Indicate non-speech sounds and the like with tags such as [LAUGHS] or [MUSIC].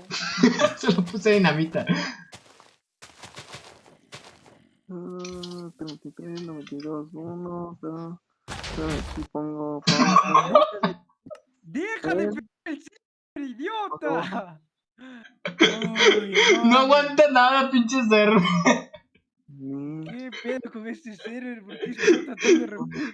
[LAUGHS] Se lo puse dinamita. 33, 92, 1, aquí pongo... ¡Deja de Eh. pegar el server, idiota! [LAUGHS] No aguanta nada, pinche ser. ¿Qué pedo con este server? ¿Por qué se está tratando de?